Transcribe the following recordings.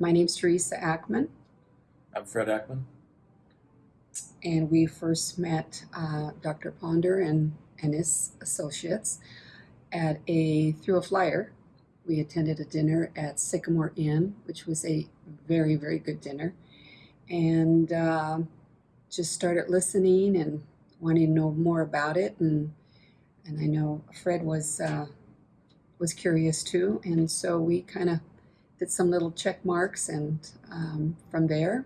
My name's Teresa Ackman, I'm Fred Ackman. and we first met uh, Dr. Ponder and, and his associates at a through a flyer. We attended a dinner at Sycamore Inn, which was a very, very good dinner, and uh, just started listening and wanting to know more about it. And and I know Fred was uh, was curious too, and so we kind of did some little check marks, and um, from there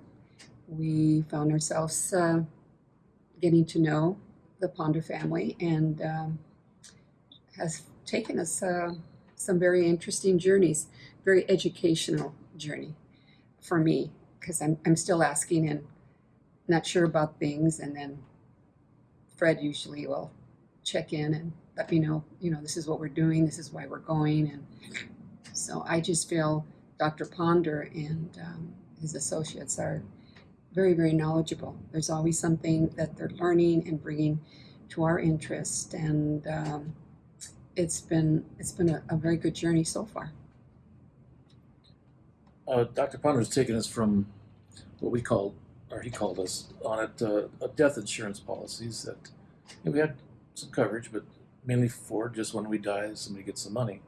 we found ourselves uh, getting to know the Ponder family and um, has taken us uh, some very interesting journeys, very educational journey for me because I'm, I'm still asking and not sure about things. And then Fred usually will check in and let me know, you know, this is what we're doing, this is why we're going. And so I just feel Dr. Ponder and um, his associates are very, very knowledgeable. There's always something that they're learning and bringing to our interest, and um, it's been it's been a, a very good journey so far. Uh, Dr. has taken us from what we called, or he called us on it, uh, death insurance policies that you know, we had some coverage, but mainly for just when we die, somebody gets some money.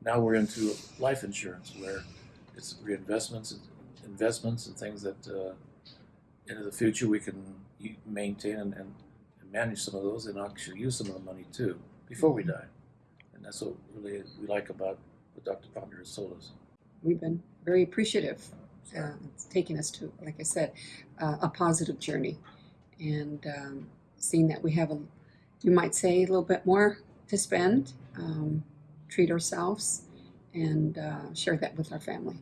Now we're into life insurance where it's reinvestments, and investments, and things that uh, into the future we can maintain and, and, and manage some of those and actually use some of the money too before we die. And that's what really we like about what Dr. Ponder has told us. We've been very appreciative. Uh, it's taken us to, like I said, uh, a positive journey, and um, seeing that we have a, you might say, a little bit more to spend, um, treat ourselves, and uh, share that with our family.